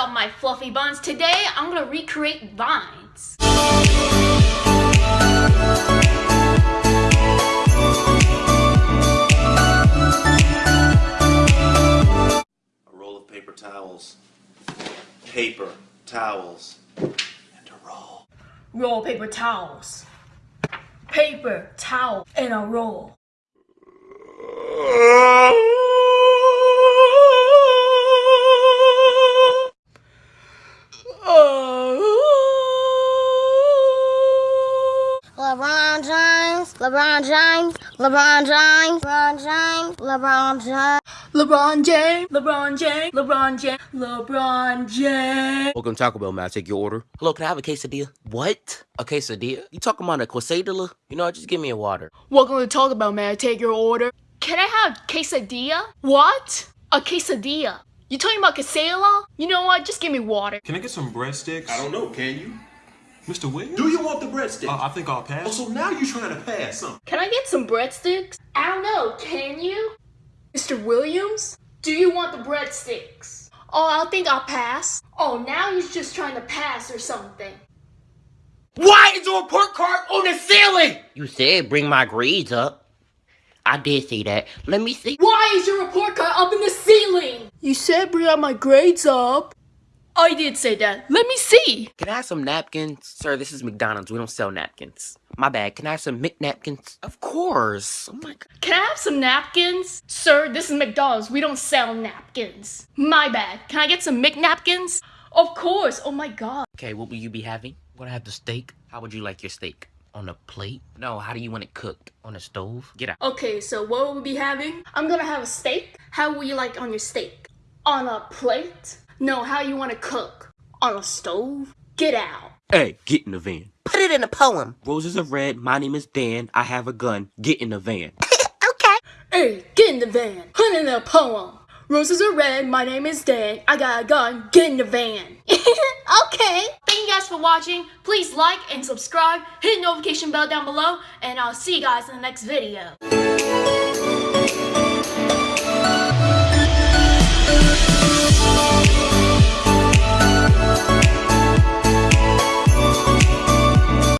up my fluffy buns? Today I'm gonna recreate vines. A roll of paper towels. Paper towels. And a roll. Roll paper towels. Paper, towel, and a roll. LeBron James, LeBron James, LeBron James, LeBron James, LeBron James. LeBron James, LeBron James, LeBron James, LeBron James. Welcome to Taco Bell, man. I take your order. Hello, can I have a quesadilla? What? A quesadilla? You talking about a quesadilla? You know what? Just give me a water. Welcome to Taco Bell Man. I take your order. Can I have quesadilla? What? A quesadilla. You talking about quesadilla? You know what? Just give me water. Can I get some breadsticks? I don't know, can you? Mr. Williams? Do you want the breadsticks? Uh, I think I'll pass. oh, so now you're trying to pass, huh? Can I get some breadsticks? I don't know. Can you? Mr. Williams? Do you want the breadsticks? Oh, I think I'll pass. Oh, now he's just trying to pass or something. Why is the report card on the ceiling? You said bring my grades up. I did say that. Let me see. Why is your report card up in the ceiling? You said bring out my grades up. Oh, I did say that. Let me see. Can I have some napkins? Sir, this is McDonald's. We don't sell napkins. My bad. Can I have some McNapkins? Of course. Oh my god. Can I have some napkins? Sir, this is McDonald's. We don't sell napkins. My bad. Can I get some McNapkins? Of course. Oh my god. Okay, what will you be having? Gonna have the steak. How would you like your steak? On a plate? No, how do you want it cooked? On a stove? Get out. Okay, so what will we be having? I'm gonna have a steak. How will you like on your steak? On a plate? No, how you wanna cook? On a stove? Get out. Hey, get in the van. Put it in a poem. Roses are red. My name is Dan. I have a gun. Get in the van. okay. Hey, get in the van. Put it in the poem. Roses are red. My name is Dan. I got a gun. Get in the van. okay. Thank you guys for watching. Please like and subscribe. Hit the notification bell down below. And I'll see you guys in the next video.